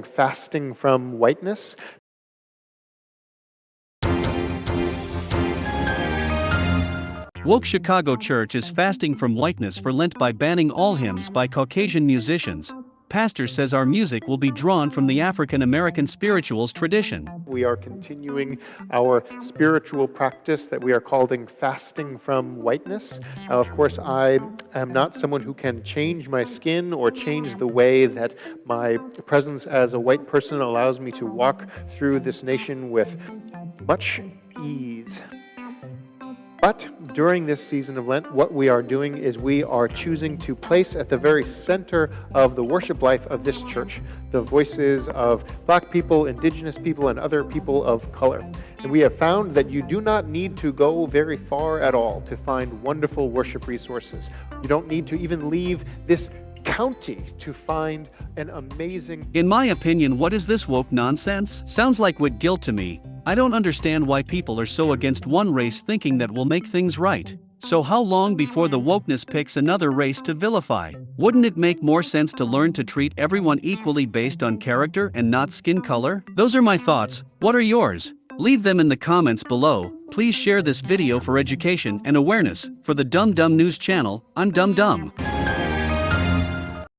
fasting from whiteness. Woke Chicago Church is fasting from whiteness for Lent by banning all hymns by Caucasian musicians. Pastor says our music will be drawn from the African American spirituals tradition. We are continuing our spiritual practice that we are calling fasting from whiteness. Uh, of course, I am not someone who can change my skin or change the way that my presence as a white person allows me to walk through this nation with much ease. But during this season of Lent, what we are doing is we are choosing to place at the very center of the worship life of this church the voices of black people, indigenous people, and other people of color. And we have found that you do not need to go very far at all to find wonderful worship resources. You don't need to even leave this county to find an amazing. In my opinion, what is this woke nonsense? Sounds like with guilt to me. I don't understand why people are so against one race thinking that will make things right. So, how long before the wokeness picks another race to vilify? Wouldn't it make more sense to learn to treat everyone equally based on character and not skin color? Those are my thoughts. What are yours? Leave them in the comments below. Please share this video for education and awareness. For the Dumb Dumb News channel, I'm Dumb Dumb.